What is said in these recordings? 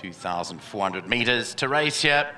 2,400 metres to race here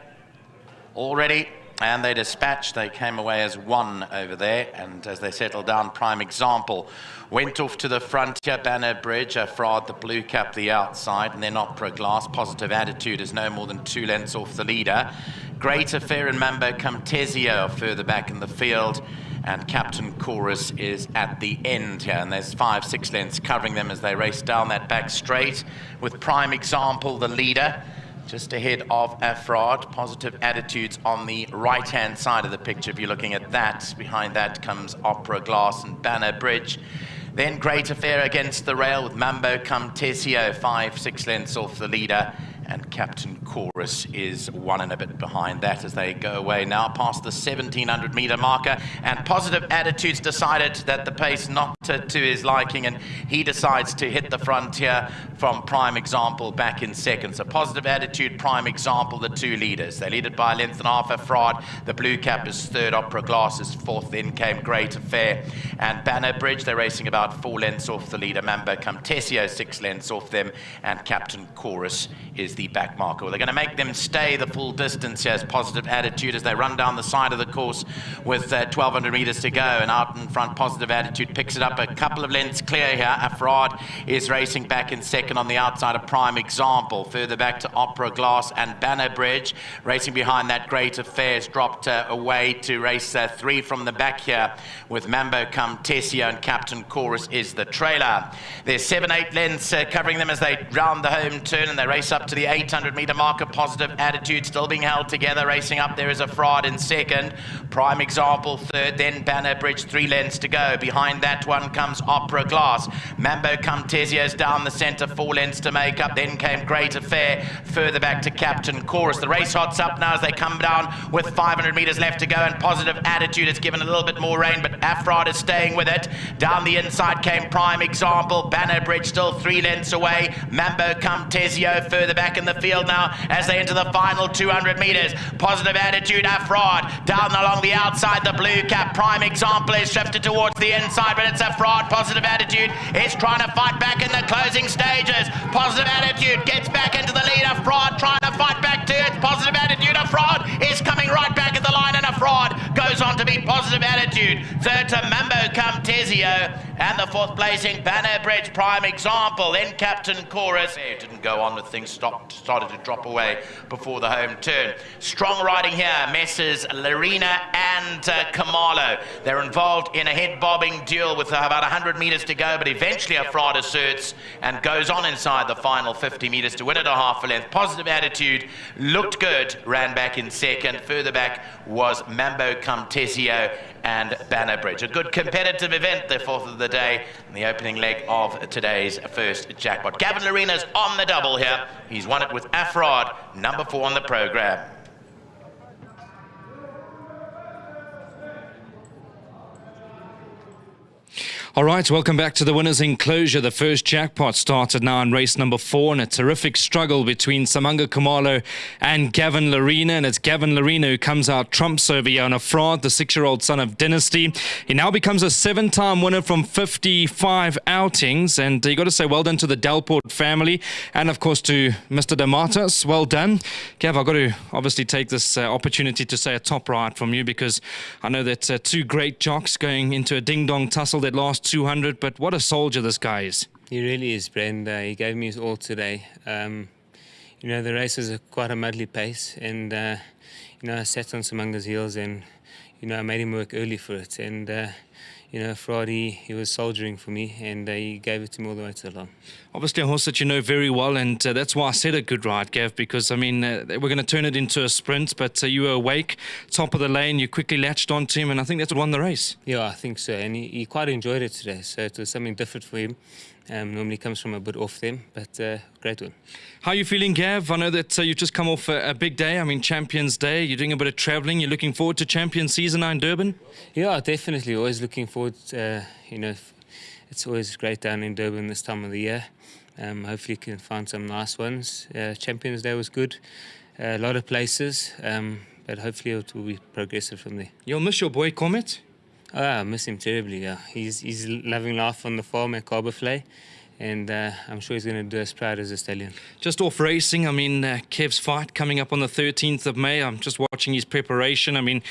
already. And they dispatched, they came away as one over there. And as they settled down, prime example, went off to the front here, Banner Bridge, A Fraud, the blue cap, the outside, and then Opera Glass. Positive attitude is no more than two lengths off the leader. Great Affair and Mambo Camtesio further back in the field and Captain Chorus is at the end here, and there's five, six lengths covering them as they race down that back straight, with Prime Example, the leader, just ahead of Afrod. Positive attitudes on the right-hand side of the picture, if you're looking at that. Behind that comes Opera Glass and Banner Bridge. Then Great Affair against the rail with Mambo Camtesio, five, six lengths off the leader and Captain Chorus is one and a bit behind that as they go away now past the 1700 meter marker. And positive attitudes decided that the pace not to, his liking and he decides to hit the frontier from prime example back in second so positive attitude prime example the two leaders. They lead it by a length and a half a fraud. The blue cap is third opera glass is fourth. Then came great affair and banner bridge. They're racing about four lengths off the leader mambo camtesio six lengths off them and captain chorus is the back marker. Well, they're going to make them stay the full distance. As positive attitude as they run down the side of the course with uh, 1,200 metres to go. And out in front, positive attitude picks it up a couple of lengths clear here. Afrod is racing back in second on the outside of Prime Example. Further back to Opera Glass and Banner Bridge. Racing behind that Great Affairs dropped uh, away to race uh, three from the back here with Mambo Camtesio and Captain Chorus is the trailer. There's seven, eight lengths uh, covering them as they round the home turn and they race up to the 800 meter marker. Positive attitude still being held together. Racing up there is Afrod in second. Prime example third. Then Banner Bridge three lengths to go. Behind that one comes Opera Glass. Mambo Camtesio's down the centre four lengths to make up. Then came Great Affair further back to Captain Chorus. The race hots up now as they come down with 500 metres left to go and positive attitude has given a little bit more rain but Afrod is staying with it. Down the inside came Prime Example. Banner Bridge still three lengths away. Mambo Camtesio further back in the field now as they enter the final 200 metres. Positive attitude, Afrod. Down along the outside, the blue cap. Prime example is shifted towards the inside, but it's Afrod. Positive attitude is trying to fight back in the closing stages. Positive attitude gets back into the lead. of fraud, trying to fight back to it. Positive attitude. of fraud is coming right back at the line, and fraud goes on to be positive attitude. Third to Mambo Camtesio, and the fourth placing Banner Bridge Prime example. in Captain Chorus. It didn't go on with things stopped, started to drop away before the home turn. Strong riding here, Messrs. Lerena and uh, Khumalo. They're involved in a head-bobbing duel with about 100 metres to go, but eventually Afrod asserts and goes on inside the final 50 metres to win it a half a length. Positive attitude, looked good, ran back in second. Further back was Mambo Camtesio and Banner Bridge. A good competitive event, the fourth of the day, and the opening leg of today's first jackpot. Gavin Lerena's on the double here. He's won it with Afrod, number four on the program. All right, welcome back to the winner's enclosure. The first jackpot started now in race number four, and a terrific struggle between S'manga Khumalo and Gavin Lerena. And it's Gavin Lerena who comes out trumps over Yana Fraud, the six year old son of Dynasty. He now becomes a seven time winner from 55 outings. And you got to say well done to the Delport family, and of course to Mr. Dematis. Well done. Gav, I've got to obviously take this uh, opportunity to say a top ride from you because I know that uh, two great jocks going into a ding dong tussle that last 200, but what a soldier this guy is. He really is, Brenda. He gave me his all today. Um, you know, the race was a, quite a muddly pace, and, uh, you know, I sat on S'manga's heels and, you know, I made him work early for it. And, uh, you know, Friday he was soldiering for me and uh, he gave it to me all the way to the line. Obviously, a horse that you know very well, and uh, that's why I said a good ride, Gav, because I mean, uh, we're going to turn it into a sprint, but uh, you were awake, top of the lane, you quickly latched onto him, and I think that's what won the race. Yeah, I think so, and he, he quite enjoyed it today, so it was something different for him. Um, normally comes from a bit off them, but uh, great one. How are you feeling, Gav? I know that uh, you've just come off a, a, big day. I mean, Champions Day. You're doing a bit of travelling. You're looking forward to Champions season now in Durban. Yeah, definitely. Always looking forward. Uh, you know, it's always great down in Durban this time of the year. Um, hopefully, you can find some nice ones. Uh, Champions Day was good. a lot of places, um, but hopefully it will be progressive from there. You'll miss your boy Comet. Oh, I miss him terribly. Yeah, he's he's loving life on the farm at Klawervlei, and uh, I'm sure he's going to do as proud as a stallion. Just off racing, I mean, uh, Kev's fight coming up on the 13th of May. I'm just watching his preparation. I mean,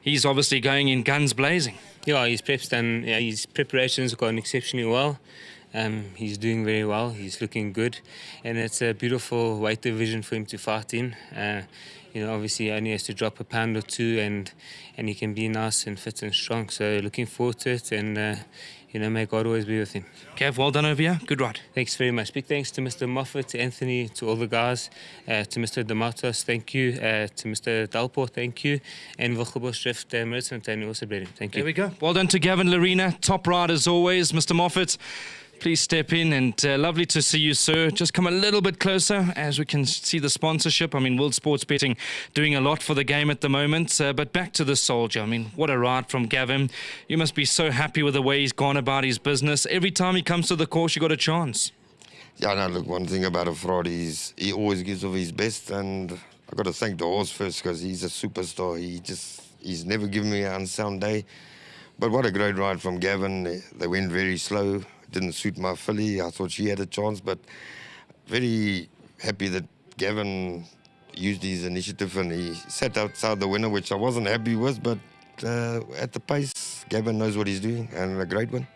he's obviously going in guns blazing. Yeah, his prep's done. Yeah, his preparations have gone exceptionally well. Um, he's doing very well. He's looking good, and it's a beautiful weight division for him to fight in. Uh, you know, obviously, he only has to drop a pound or two, and and he can be nice and fit and strong. So, looking forward to it, and uh, you know, may God always be with him. Kev, well done over here. Good ride. Thanks very much. Big thanks to Mr. Moffat, to Anthony, to all the guys, uh, to Mr. Dematos, thank you, uh, to Mr. Delport, thank you, and Wilgebos Drift, uh, Maritz and Tony also Thank you. There we go. Well done to Gavin Lerena, top ride as always, Mr. Moffat please step in and uh, lovely to see you sir. Just come a little bit closer as we can see the sponsorship. I mean world sports betting doing a lot for the game at the moment uh, but back to the soldier. I mean what a ride from gavin. You must be so happy with the way he's gone about his business. Every time he comes to the course you got a chance. Yeah no look one thing about a fraud is he always gives of his best and i got to thank the horse first because he's a superstar. He just he's never given me an unsound day. But what a great ride from Gavin. They went very slow didn't suit my filly. I thought she had a chance, but very happy that Gavin used his initiative and he sat outside the winner, which I wasn't happy with, but uh, at the pace, Gavin knows what he's doing and a great one.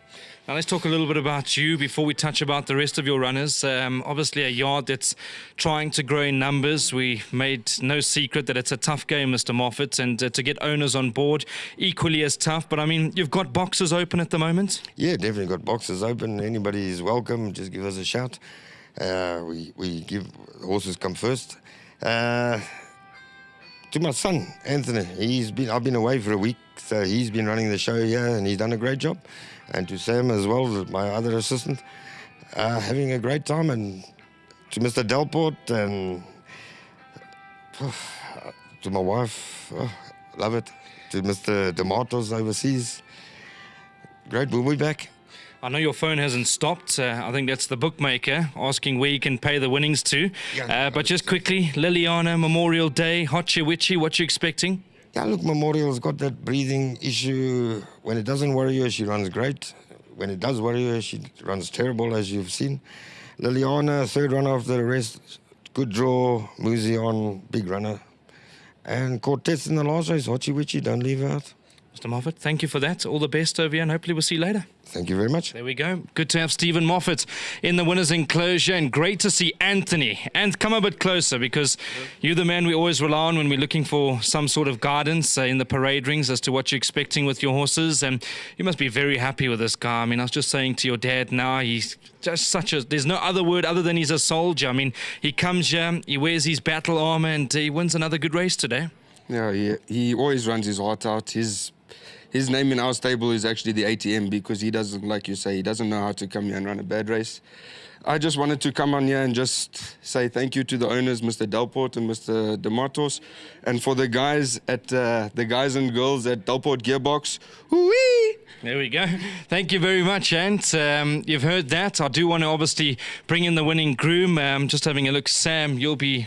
Now let's talk a little bit about you before we touch about the rest of your runners. Um, obviously, a yard that's trying to grow in numbers. We made no secret that it's a tough game, Mr. Moffat, and uh, to get owners on board equally as tough. But I mean, you've got boxes open at the moment. Yeah, definitely got boxes open. Anybody is welcome. Just give us a shout. Uh, we we give horses come first. Uh, to my son Anthony, he's been I've been away for a week, so he's been running the show here, and he's done a great job and to Sam as well, my other assistant, uh, having a great time, and to Mr. Delport and to my wife, uh, love it. To Mr. Dematos overseas, great. We'll be back. I know your phone hasn't stopped. Uh, I think that's the bookmaker asking where you can pay the winnings to. Yeah, uh, but just quickly, Liliana Memorial Day, Hotchi Witchy, what you expecting? Yeah, look, Memorial's got that breathing issue. When it doesn't worry her, she runs great. When it does worry her, she runs terrible, as you've seen. Liliana, third runner of the rest, good draw. Muzion, big runner. And Cortez in the last race, Hotchi Witchy, don't leave her out. Mr. Moffat, thank you for that. All the best over here, and hopefully we'll see you later. Thank you very much. There we go. Good to have Stephen Moffat in the winner's enclosure, and great to see Anthony. And come a bit closer because you're the man we always rely on when we're looking for some sort of guidance uh, in the parade rings as to what you're expecting with your horses. And you must be very happy with this guy. I mean, I was just saying to your dad now, he's just such a. There's no other word other than he's a soldier. I mean, he comes here, he wears his battle armor, and he wins another good race today. Yeah, he, he always runs his heart out. His his name in our stable is actually the ATM because he doesn't, like you say, he doesn't know how to come here and run a bad race. I just wanted to come on here and just say thank you to the owners, Mr. Delport and Mr. Dematos, and for the guys at uh, the guys and girls at Delport Gearbox. Whee! There we go. Thank you very much, Ant. Um, you've heard that. I do want to obviously bring in the winning groom. Um, just having a look, Sam. You'll be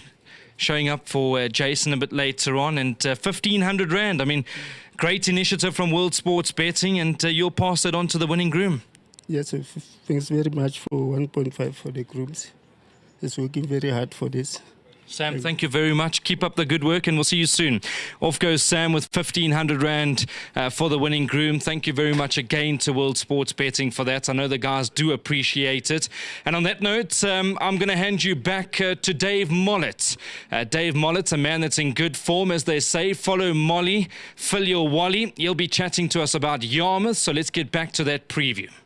showing up for uh, Jason a bit later on, and uh, fifteen hundred rand. I mean. Great initiative from World Sports Betting, and uh, you'll pass it on to the winning groom. Yes, thanks very much for 1.5 for the grooms. He's working very hard for this. Sam, thank you very much. Keep up the good work, and we'll see you soon. Off goes Sam with 1,500 Rand uh, for the winning groom. Thank you very much again to World Sports Betting for that. I know the guys do appreciate it. And on that note, um, I'm going to hand you back uh, to Dave Mollett. Uh, Dave Mollett, a man that's in good form, as they say. Follow Molly, fill your wally. He'll be chatting to us about Yarmouth, so let's get back to that preview.